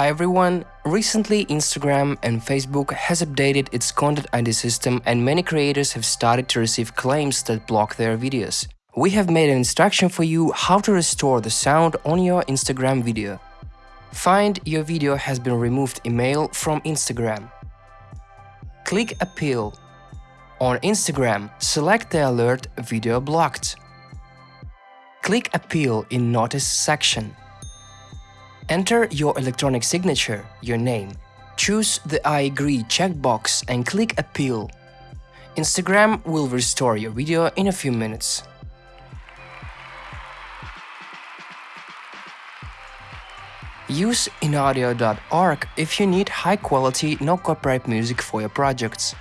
Hi everyone! Recently Instagram and Facebook has updated its content ID system and many creators have started to receive claims that block their videos. We have made an instruction for you how to restore the sound on your Instagram video. Find your video has been removed email from Instagram. Click Appeal. On Instagram, select the alert Video blocked. Click Appeal in Notice section. Enter your electronic signature, your name. Choose the I agree checkbox and click Appeal. Instagram will restore your video in a few minutes. Use inaudio.org if you need high-quality, no copyright music for your projects.